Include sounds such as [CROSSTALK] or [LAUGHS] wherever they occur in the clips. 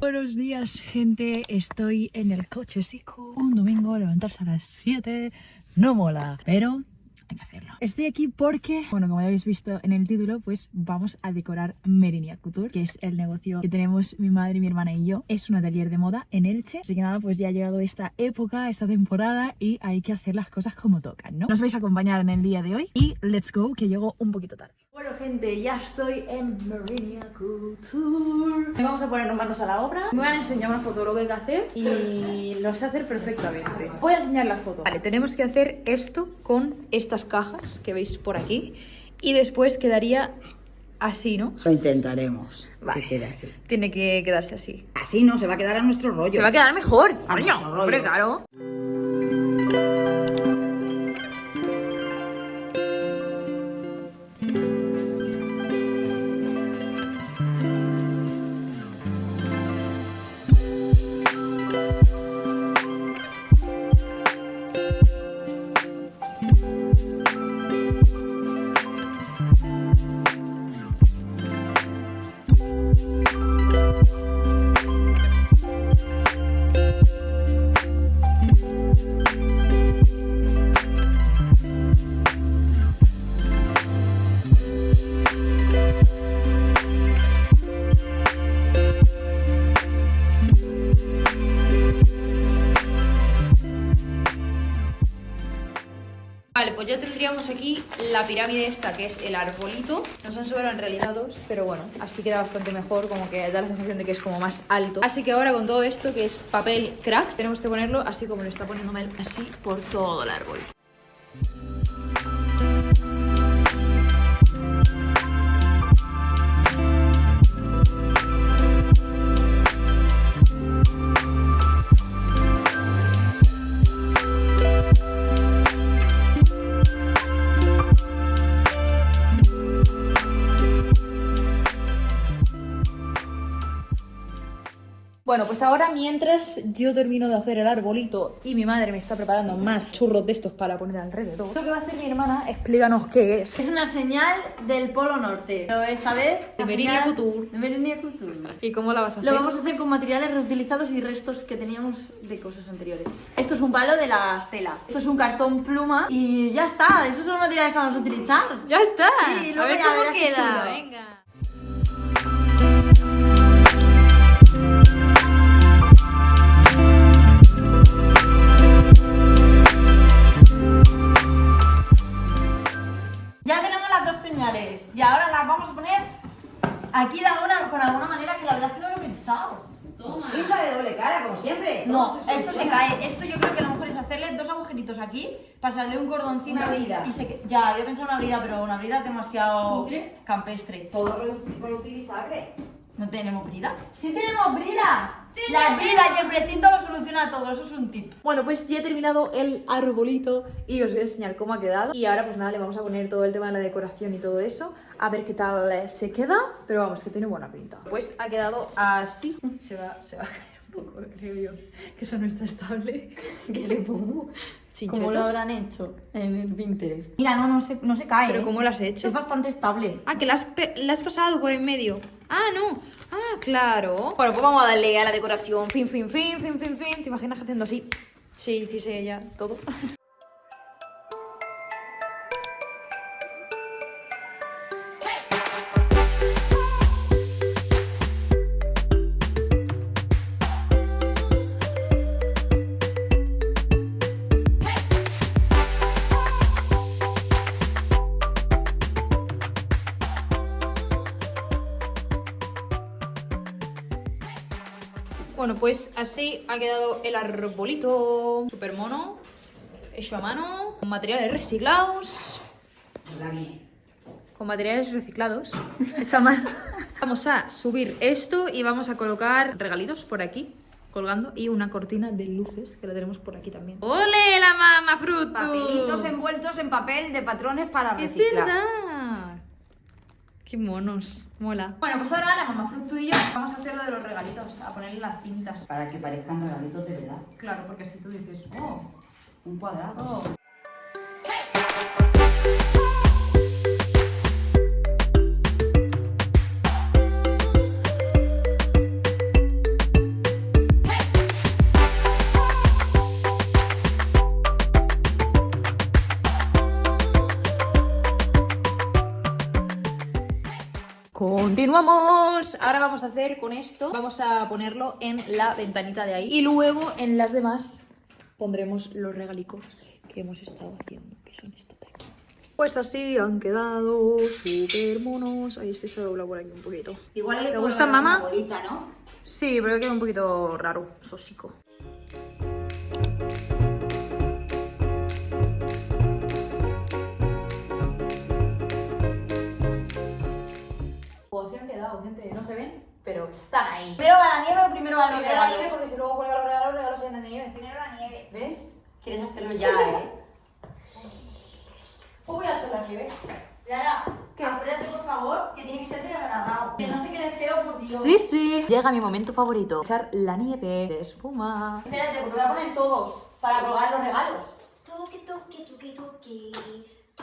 Buenos días, gente. Estoy en el coche chico. Un domingo, levantarse a las 7 no mola, pero hay que hacerlo. Estoy aquí porque, bueno, como ya habéis visto en el título, pues vamos a decorar Merinia Couture, que es el negocio que tenemos mi madre, mi hermana y yo. Es un atelier de moda en Elche. Así que nada, pues ya ha llegado esta época, esta temporada y hay que hacer las cosas como tocan, ¿no? Nos vais a acompañar en el día de hoy y let's go, que llego un poquito tarde. Bueno, gente, ya estoy en Merinia Couture. Vamos a ponernos manos a la obra. Me van a enseñar una foto de lo que hay que hacer y lo sé hacer perfectamente. Voy a enseñar la foto. Vale, tenemos que hacer esto con estas cajas que veis por aquí y después quedaría así, ¿no? Lo intentaremos. Vale. Que quede así. Tiene que quedarse así. Así no, se va a quedar a nuestro rollo. Se va a quedar mejor. A coño. nuestro rollo. Hombre, claro. Vale, la pirámide esta, que es el arbolito. Nos han sobrado en realidad dos, pero bueno, así queda bastante mejor, como que da la sensación de que es como más alto. Así que ahora con todo esto, que es papel craft, tenemos que ponerlo así como lo está poniendo Mel, así por todo el árbol. Bueno, pues ahora mientras yo termino de hacer el arbolito y mi madre me está preparando más churros de estos para poner alrededor, lo que va a hacer mi hermana, explícanos qué es. Es una señal del Polo Norte. Pero esta vez. De Merinia Couture. De Merinia Couture. ¿Y cómo la vas a hacer? Lo vamos a hacer con materiales reutilizados y restos que teníamos de cosas anteriores. Esto es un palo de las telas. Esto es un cartón pluma. Y ya está. Esos son los materiales que vamos a utilizar. ¡Ya está! Sí, a luego ver ya cómo queda. Venga. Ya tenemos las dos señales. Y ahora las vamos a poner aquí de alguna, con alguna manera que la verdad es que no lo he pensado. Pinta de doble cara, como siempre. No, Todo esto se cae. Esto yo creo que a lo mejor es hacerle dos agujeritos aquí, pasarle un cordoncito. Una brida. Y se Ya, había pensado una brida, pero una brida es demasiado campestre. Todo reu- reutilizable. ¿No tenemos brida? ¡Sí tenemos brida! Las bridas y el precinto lo soluciona todo, eso es un tip. Bueno, pues ya he terminado el arbolito y os voy a enseñar cómo ha quedado. Y ahora pues nada, le vamos a poner todo el tema de la decoración y todo eso. A ver qué tal se queda. Pero vamos, que tiene buena pinta. Pues ha quedado así. Se va, se va a caer un poco, creo yo. Que eso no está estable. [LAUGHS] ¿Qué le pongo? Chinchetos. ¿Cómo lo habrán hecho en el Pinterest? Mira, no, no se, no se cae. ¿Pero ¿eh? cómo lo has hecho? Es bastante estable. Ah, que la has, la has pasado por en medio. Ah, no. Ah, claro. Bueno, pues vamos a darle a la decoración. Fin, fin, fin, fin, fin, fin. ¿Te imaginas haciendo así? Sí, hiciese ya todo. Bueno, pues así ha quedado el arbolito. Súper mono. Hecho a mano. Con materiales reciclados. Con materiales reciclados. [LAUGHS] Hecho a mano. Vamos a subir esto y vamos a colocar regalitos por aquí. Colgando y una cortina de luces que la tenemos por aquí también. ¡Ole, la mama fruto! Papelitos envueltos en papel de patrones para ¡Es reciclar. verdad! ¡Qué monos! Mola. Bueno, pues ahora la mamá fruto y yo vamos a hacer lo de los regalitos, a ponerle las cintas. Para que parezcan regalitos de verdad. Claro, porque así tú dices, oh, Un cuadrado. Vamos a hacer con esto, vamos a ponerlo en la ventanita de ahí. Y luego en las demás pondremos los regalicos que hemos estado haciendo, que son estos de aquí. Pues así han quedado súper monos. Ahí este se dobla por aquí un poquito. Igual ¿Te gustan, mamá? bolita, ¿no? Sí, pero queda un poquito raro, sósico. Gente. No se ven, pero están ahí. ¿Primero va la nieve o primero van los Primero la nieve porque si luego cuelga los regalos, los regalos se llenan de nieve. Primero la nieve. ¿Ves? ¿Quieres hacerlo ya, eh? Pues voy a echar la nieve. Yara, ¿Qué? acuérdate por favor que tiene que ser de agradado. Que no se quede feo, por Dios. Sí, sí. Llega mi momento favorito. Echar la nieve de espuma. Espérate, porque voy a poner todos para colgar los regalos. Tuki tuki tuki tuki,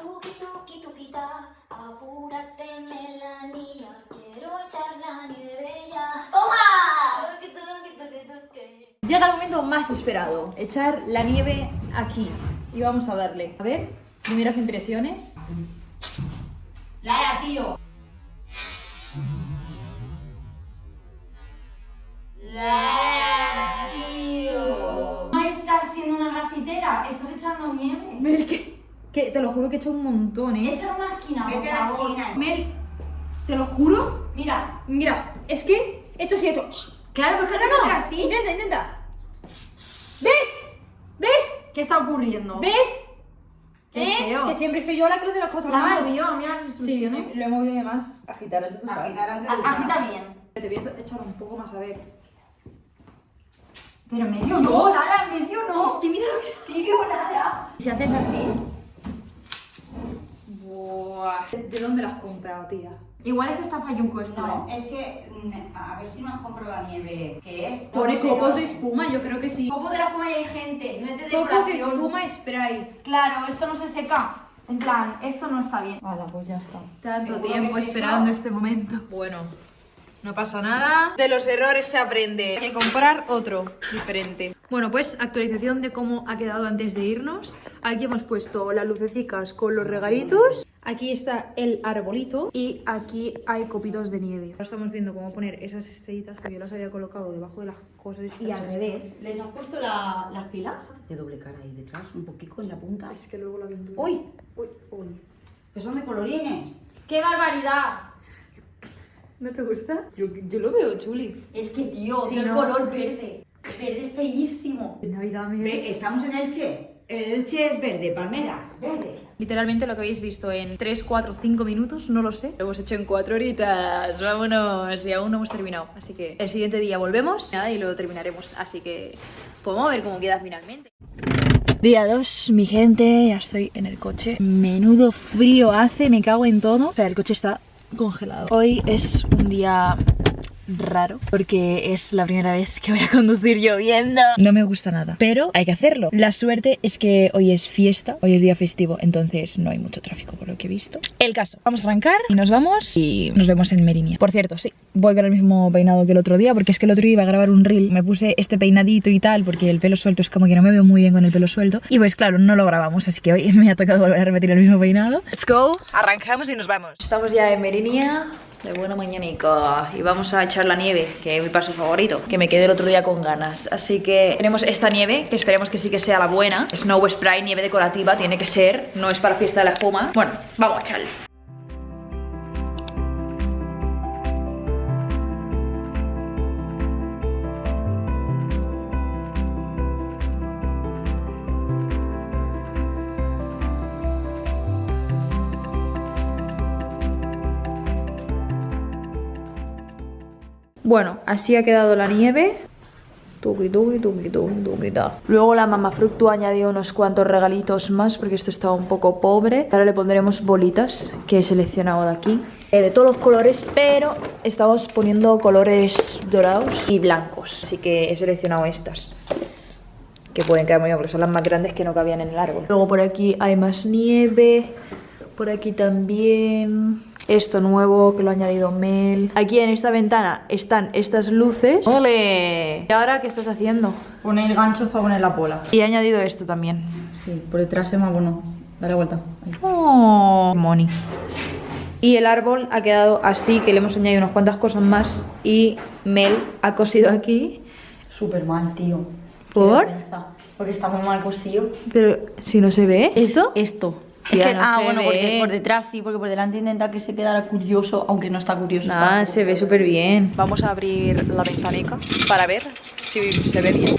tuki tuki tuki ta, apúrate melanía, quiero echar la nieve ya. ¡Toma! Tuki tuki tuki tuki. Llega el momento más esperado. Echar la nieve aquí. Y vamos a darle. A ver, primeras impresiones. Lara, tío. Lara, tío. No estás siendo una grafitera, estás echando nieve. Mel, que, te lo juro que he hecho un montón, ¿eh? Echa una esquina, por Vete a la favor. esquina. Mel, te lo juro. Mira, Mira, es que he hecho así, he hecho. claro, pues que No, no, no, así. intenta, intenta. ¿Ves? ¿Ves? ¿Qué está ocurriendo? ¿Ves? Qué ¿Eh? Que siempre soy yo la que hace las cosas La mal. yo, mira las Sí, instrucciones. lo he movido de más. Agitar antes tú sabes. Agitar antes de. Agita bien. Te voy a echar un poco más a ver. Pero medio no, Lara, medio no. Es que mira lo que tío, Lara. Si haces así. Buah. ¿De de dónde las has comprado, tía? Igual es que está falluco esto, No, ¿eh? es que mm, a ver si nos compro la nieve que es. Pone No copos no de espuma, yo creo que sí. Copo de la espuma y hay gente, no es de Copos de espuma spray. Claro, esto no se seca. En plan, esto no está bien. Vale, pues ya está. Tanto Seguro tiempo es esperando eso. este momento. Bueno, no pasa nada. De los errores se aprende. Hay que comprar otro diferente. Bueno, pues actualización de cómo ha quedado antes de irnos. Aquí hemos puesto las lucecicas con los regalitos. Aquí está el arbolito y aquí hay copitos de nieve. Ahora estamos viendo cómo poner esas estrellitas que yo las había colocado debajo de las cosas. Y al revés. ¿Les has puesto la- las pilas? De doble cara ahí detrás, un poquito en la punta. Es que luego la pintura. ¡Uy! Uy, uy. Que son de colorines. ¡Qué barbaridad! ¿No te gusta? Yo, yo lo veo chuli. Es que, tío, Sí, tiene ¿no? el color verde. Verde feísimo. Navidad Ve, estamos en Elche. El Elche es verde, palmera, verde. Literalmente lo que habéis visto en 3, 4, 5 minutos, no lo sé. Lo hemos hecho en 4 horitas. Vámonos. Y aún no hemos terminado. Así que el siguiente día volvemos nada, y lo terminaremos. Así que podemos ver cómo queda finalmente. Día 2, mi gente, ya estoy en el coche. Menudo frío hace, me cago en todo. O sea, el coche está congelado. Hoy es un día raro porque es la primera vez que voy a conducir lloviendo. No me gusta nada, pero hay que hacerlo. La suerte es que hoy es fiesta, hoy es día festivo, entonces no hay mucho tráfico por lo que he visto. El caso, vamos a arrancar y nos vamos y nos vemos en Merinia. Por cierto, sí, voy con el mismo peinado que el otro día porque es que el otro día iba a grabar un reel, me puse este peinadito y tal porque el pelo suelto es como que no me veo muy bien con el pelo suelto y pues claro, no lo grabamos, así que hoy [LAUGHS] me ha tocado volver a repetir el mismo peinado. Let's go, arrancamos y nos vamos. Estamos ya en Merinia. De buena mañanica y vamos a echar la nieve, que es mi paso favorito, que me quedé el otro día con ganas. Así que tenemos esta nieve, que esperemos que sí que sea la buena. Snow Spray, nieve decorativa, tiene que ser, no es para fiesta de la espuma. Bueno, vamos a echarle. Bueno, así ha quedado la nieve. Tuki, tuki, tuki, tuki, tuki, ta. Luego la mamá Fructu añadió unos cuantos regalitos más porque esto estaba un poco pobre. Ahora le pondremos bolitas que he seleccionado de aquí. eh, de todos los colores, pero estamos poniendo colores dorados y blancos. Así que he seleccionado estas. Que pueden quedar muy bien porque son las más grandes que no cabían en el árbol. Luego por aquí hay más nieve. Por aquí también. Esto nuevo que lo ha añadido Mel. Aquí en esta ventana están estas luces. ¡Ole! ¿Y ahora qué estás haciendo? Poner ganchos para poner la bola. Y he añadido esto también. Sí, por detrás es más bueno. Dale vuelta. Ahí. ¡Oh! Moni. Y el árbol ha quedado así, que le hemos añadido unas cuantas cosas más. Y Mel ha cosido aquí. Súper mal, tío. ¿Por? Porque está muy mal cosido. Pero si no se ve. ¿Eso? Esto. Tía, es que, no ah, bueno, porque por detrás sí, porque por delante intenta que se quedara curioso, aunque no está curioso. un se ve súper bien. Vamos a abrir la ventanica para ver si se ve bien.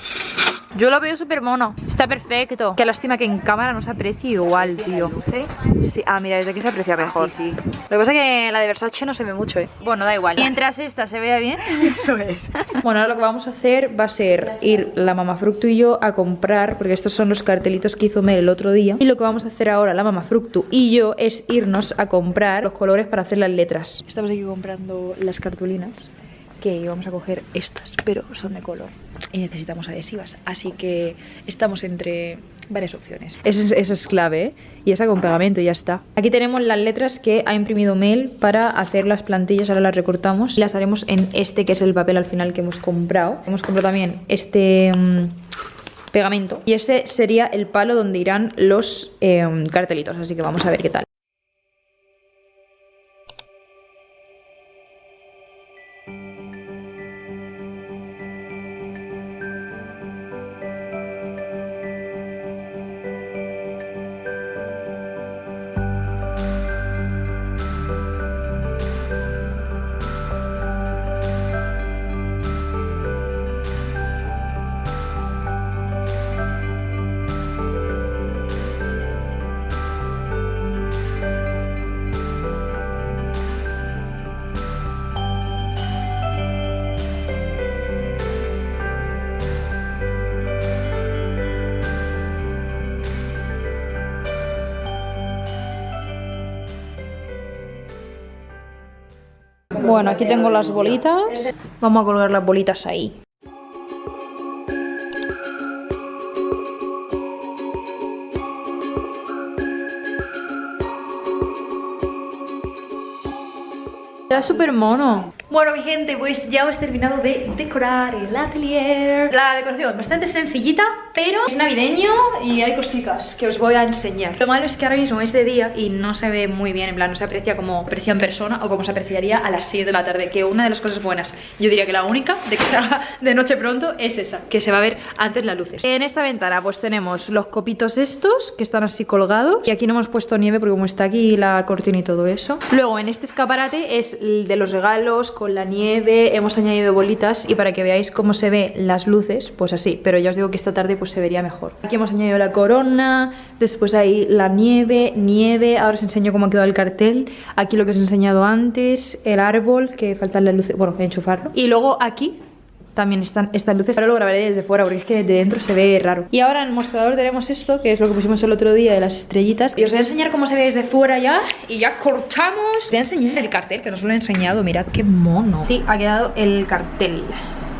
Yo lo veo súper mono. Está perfecto. Qué lástima que en cámara no se aprecie igual, tío. Sí. Ah, mira, desde aquí se aprecia mejor. sí, sí. Lo que pasa es que la de Versace no se ve mucho, ¿eh? Bueno, da igual. Mientras esta se vea bien. [LAUGHS] Eso es. [LAUGHS] bueno, ahora lo que vamos a hacer va a ser ir la mamá Fructu y yo a comprar, porque estos son los cartelitos que hizo Mel el otro día. Y lo que vamos a hacer ahora, la mamá Fructu y yo, es irnos a comprar los colores para hacer las letras. Estamos aquí comprando las cartulinas que vamos a coger estas, pero son de color y necesitamos adhesivas, así que estamos entre varias opciones. Eso es, eso es clave, ¿eh? Y esa con pegamento ya está. Aquí tenemos las letras que ha imprimido Mel para hacer las plantillas, ahora las recortamos y las haremos en este que es el papel al final que hemos comprado. Hemos comprado también este... mm, pegamento y ese sería el palo donde irán los em, cartelitos así que vamos a ver qué tal Bueno, aquí tengo las bolitas. Vamos a colgar las bolitas ahí. Está súper mono. Bueno, mi gente, pues ya hemos terminado de decorar el atelier. La decoración bastante sencillita, pero es navideño y hay cositas que os voy a enseñar. Lo malo es que ahora mismo es de día y no se ve muy bien, en plan, no se aprecia como aprecia en persona o como se apreciaría a las 6 de la tarde. Que una de las cosas buenas, yo diría que la única de que se de noche pronto es esa, que se va a ver antes las luces. En esta ventana pues tenemos los copitos estos que están así colgados y aquí no hemos puesto nieve porque como está aquí la cortina y todo eso. Luego en este escaparate es el de los regalos con la nieve, hemos añadido bolitas y para que veáis cómo se ve las luces, pues así, pero ya os digo que esta tarde pues se vería mejor. Aquí hemos añadido la corona, después ahí la nieve, nieve, ahora os enseño cómo ha quedado el cartel, aquí lo que os he enseñado antes, el árbol, que faltan las luces, bueno, enchufarlo, y luego aquí también están estas luces. Ahora lo grabaré desde fuera porque es que de dentro se ve raro. Y ahora en el mostrador tenemos esto, que es lo que pusimos el otro día de las estrellitas. Y os voy a enseñar cómo se ve desde fuera ya. Y ya cortamos. Os voy a enseñar el cartel, que no os lo he enseñado. Mirad qué mono. Sí, ha quedado el cartel.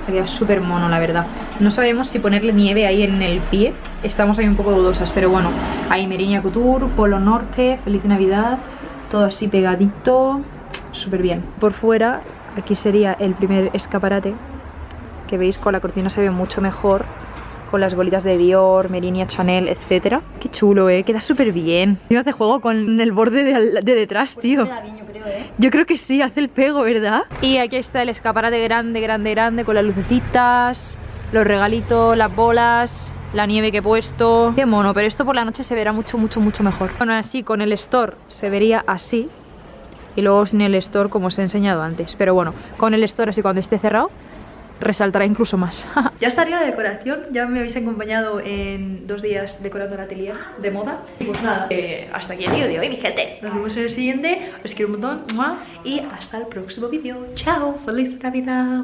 Quedado súper mono, la verdad. No sabemos si ponerle nieve ahí en el pie. Estamos ahí un poco dudosas, pero bueno. Ahí Meriña Couture, Polo Norte, Feliz Navidad. Todo así pegadito. Súper bien. Por fuera, aquí sería el primer escaparate que veis con la cortina se ve mucho mejor con las bolitas de Dior, Merinia, Chanel, etcétera. Qué chulo, eh, queda súper bien. Tío, hace juego con el borde de, al- de detrás, tío. Queda bien, yo creo, ¿eh? Yo creo que sí, hace el pego, ¿verdad? Y aquí está el escaparate grande, grande, grande con las lucecitas, los regalitos, las bolas, la nieve que he puesto. Qué mono, pero esto por la noche se verá mucho, mucho, mucho mejor. Bueno, así con el store se vería así. Y luego sin el store como os he enseñado antes. Pero bueno, con el store así cuando esté cerrado resaltará incluso más. [LAUGHS] ya estaría la decoración, ya me habéis acompañado en dos días decorando el atelier de moda. Y pues nada, eh, hasta aquí el vídeo de hoy, mi gente. Nos vemos en el siguiente, os quiero un montón y hasta el próximo vídeo. Chao, feliz Navidad.